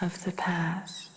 of the past.